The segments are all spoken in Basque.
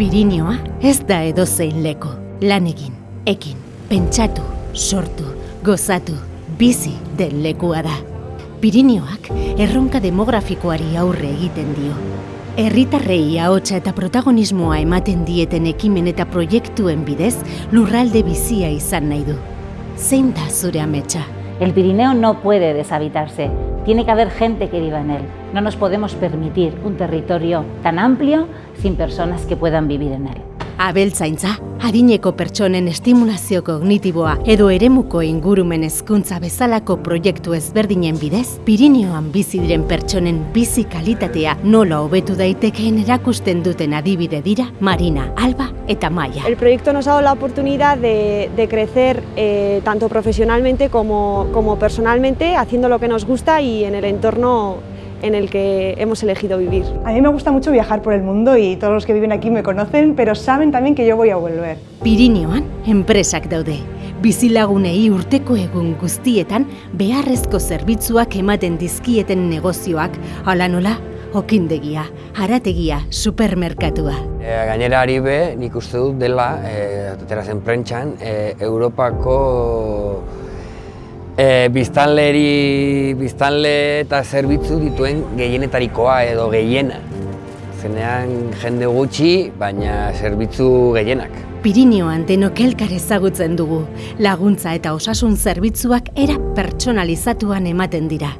Pirinioa ez da edozein leko. Lan egin, ekin, pentsatu, sortu, gozatu, bizi den lekua da. Pirinioak erronka demografikoari aurre egiten dio. Herritarrei ahotsa eta protagonismoa ematen dieten ekimen eta proiektuen bidez lurralde bizia izan nahi du. Zein da zure ametsa? El Pirineo no puede deshabitarse, tiene que haber gente que viva en él. No nos podemos permitir un territorio tan amplio sin personas que puedan vivir en él. Abeltzaintza, adineko pertsonen estimulazio kognitiboa edo eremuko ingurumen hezkuntza bezalako proiektu ezberdinen bidez, Pirinioan bizi diren pertsonen bizi kalitatea nola hobetu daitekeen erakusten duten adibide dira Marina, Alba eta Maia. El proyecto nos ha dado la oportunidad de, de crecer eh, tanto profesionalmente como, como personalmente, haciendo lo que nos gusta y en el entorno en el que hemos elegido vivir. A mí me gusta mucho viajar por el mundo y todos los que viven aquí me conocen, pero saben también que yo voy a volver. Pirinioan, enpresak daude. Bizilagunei urteko egun guztietan beharrezko zerbitzuak ematen dizkieten negozioak, hala nola, okindegia, harategia, supermerkatua. E, gainera ari be, nik uste dut dela, e, aterazen prentxan, e, Europako e, biztanleri, biztanle eta zerbitzu dituen gehienetarikoa edo gehiena. Zenean jende gutxi, baina zerbitzu gehienak. Pirinioan denok elkar ezagutzen dugu, laguntza eta osasun zerbitzuak era pertsonalizatuan ematen dira.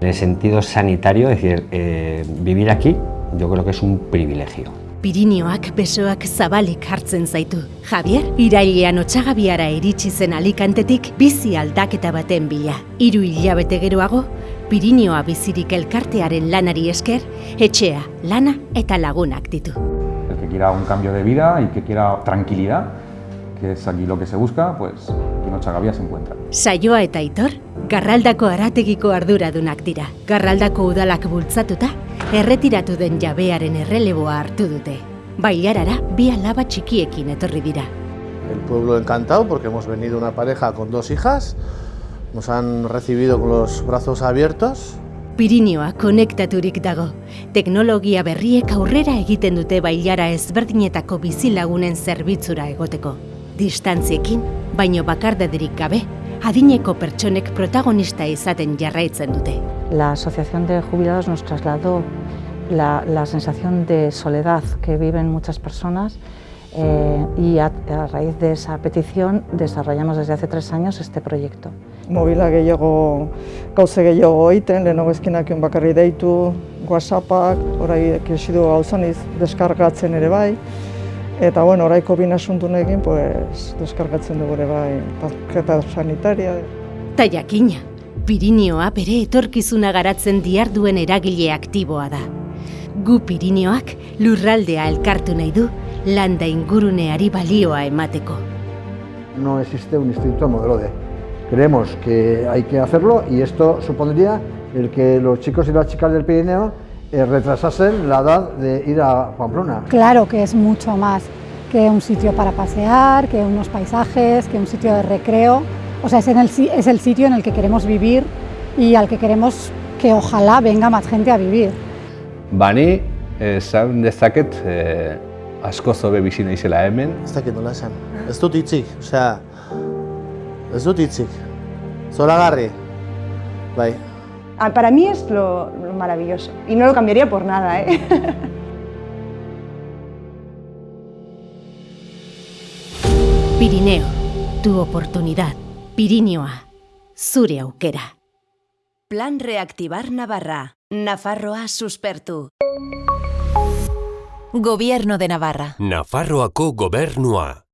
En el sentido sanitario, es decir, eh, vivir aquí, yo creo que es un privilegio. Pirinioak besoak zabalik hartzen zaitu. Javier, irailean otxagabiara iritsi zen alikantetik bizi aldaketa baten bila. Hiru hilabete geroago, Pirinioa bizirik elkartearen lanari esker, etxea, lana eta lagunak ditu. El que quiera un cambio de vida y que quiera tranquilidad, que es aquí lo que se busca, pues Ochagavia se encuentra. Saioa eta Aitor, Garraldako arategiko arduradunak dira. Garraldako udalak bultzatuta, erretiratu den jabearen erreleboa hartu dute. Bailarara bi alaba txikiekin etorri dira. El pueblo encantado porque hemos venido una pareja con dos hijas, nos han recibido con los brazos abiertos. Pirinioa konektaturik dago. Teknologia berriek aurrera egiten dute bailara ezberdinetako bizilagunen zerbitzura egoteko. Distantziekin, baino bakardadirik gabe, adineko pertsonek protagonista izaten jarraitzen dute. La Asociación de Jubilados nos trasladó la, la sensación de soledad que viven muchas personas eh, y a, a raíz de esa petición desarrollamos desde hace tres años este proyecto. Mobila gehiago, gauze gehiago egiten, lehenago ezkinak bakarri deitu, whatsappak, orai kesidu gauzaniz deskargatzen ere bai, eta bueno, oraiko binasuntunekin, pues, deskargatzen dugu ere bai, tarjeta sanitaria. Ta jakina, Pirinioa bere etorkizuna garatzen diarduen eragile aktiboa da. Gu Pirinioak lurraldea elkartu nahi du, landa inguruneari balioa emateko. No existe un instituto modelo D. Creemos que hay que hacerlo y esto supondría el que los chicos y las chicas del Pirineo eh, retrasasen la edad de ir a Pamplona. Claro que es mucho más que un sitio para pasear, que unos paisajes, que un sitio de recreo. O sea, es, en el, es el sitio en el que queremos vivir y al que queremos que ojalá venga más gente a vivir. Bani, esan dezaket, eh, asko zobe bizi naizela hemen. Ez dakit nola esan. Ez dut hitzik, osea, ez dut hitzik. Zoragarri. Bai. Ah, para mí es lo, lo maravilloso y no lo cambiaría por nada, ¿eh? Pirineo, tu oportunidad. Pirinioa, zure aukera. Plan Reactivar Navarra. Nafarroa suspertu. Gobierno de Navarra. Nafarroako gobernua.